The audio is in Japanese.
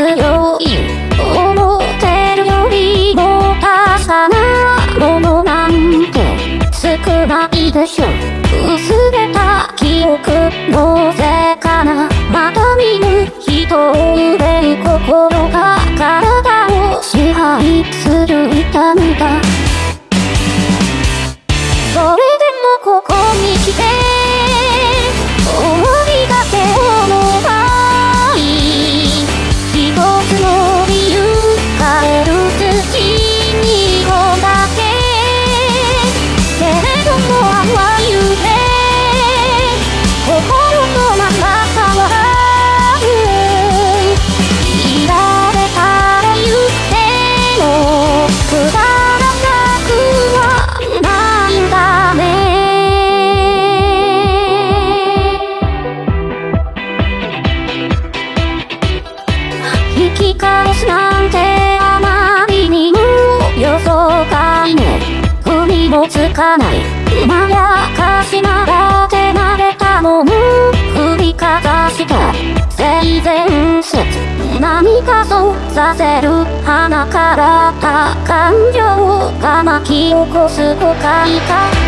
強い思ってるよりも高さなものなんて少ないでしょ。薄れた記憶のせいかなまた見ぬ人を憂い心が体を支配する痛みだつかない。まやかしなが手慣れたもん振りかざした性善説何かそうさせる鼻からた感情が巻き起こす誤解か